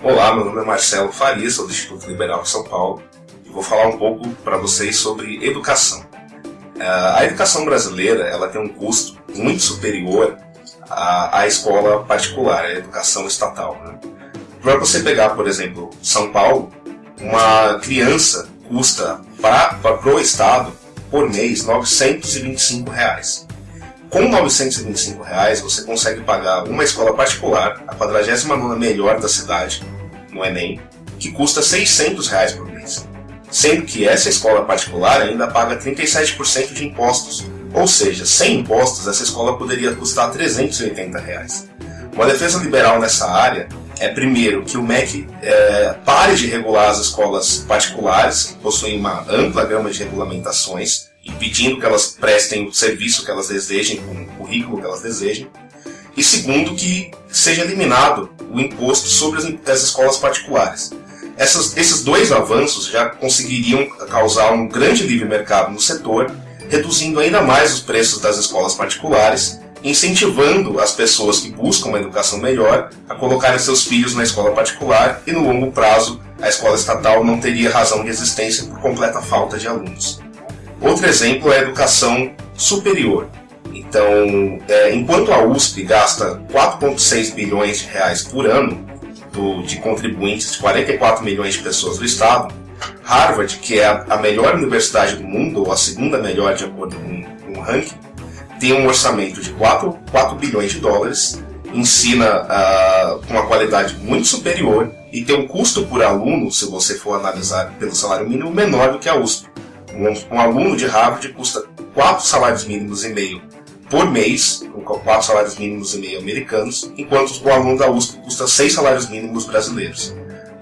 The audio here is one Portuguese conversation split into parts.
Olá, meu nome é Marcelo Faria, sou do Instituto Liberal de São Paulo e vou falar um pouco para vocês sobre educação. Uh, a educação brasileira ela tem um custo muito superior à, à escola particular, à educação estatal. Né? Para você pegar, por exemplo, São Paulo, uma criança custa para o Estado, por mês, 925 reais. Com 925 reais, você consegue pagar uma escola particular, a 49 melhor da cidade, no Enem, que custa 600 reais por mês. Sendo que essa escola particular ainda paga 37% de impostos, ou seja, sem impostos essa escola poderia custar 380 reais. Uma defesa liberal nessa área é, primeiro, que o MEC é, pare de regular as escolas particulares, que possuem uma ampla gama de regulamentações, impedindo que elas prestem o serviço que elas desejem, com o currículo que elas desejem. E segundo, que seja eliminado o imposto sobre as, as escolas particulares. Essas, esses dois avanços já conseguiriam causar um grande livre mercado no setor, reduzindo ainda mais os preços das escolas particulares, incentivando as pessoas que buscam uma educação melhor a colocarem seus filhos na escola particular e no longo prazo a escola estatal não teria razão de existência por completa falta de alunos. Outro exemplo é a educação superior. Então, é, enquanto a USP gasta 4,6 bilhões de reais por ano do, de contribuintes de 44 milhões de pessoas do estado, Harvard, que é a, melhor universidade do mundo, ou a segunda melhor de acordo com, com o ranking, tem um orçamento de 4, 4 bilhões de dólares, ensina uh, com uma qualidade muito superior e tem um custo por aluno, se você for analisar pelo salário mínimo, menor do que a USP. Um, um aluno de Harvard custa 4 salários mínimos e meio por mês, com 4 salários mínimos e meio americanos, enquanto o aluno da USP custa 6 salários mínimos brasileiros.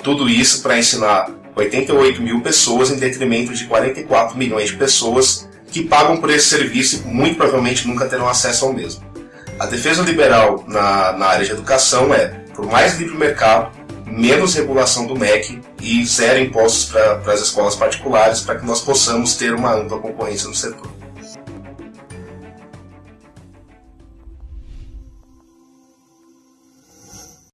Tudo isso para ensinar 88 mil pessoas em detrimento de 44 milhões de pessoas que pagam por esse serviço e muito provavelmente nunca terão acesso ao mesmo. A defesa liberal na, na área de educação é por mais livre mercado, menos regulação do MEC e zero impostos para as escolas particulares para que nós possamos ter uma ampla concorrência no setor.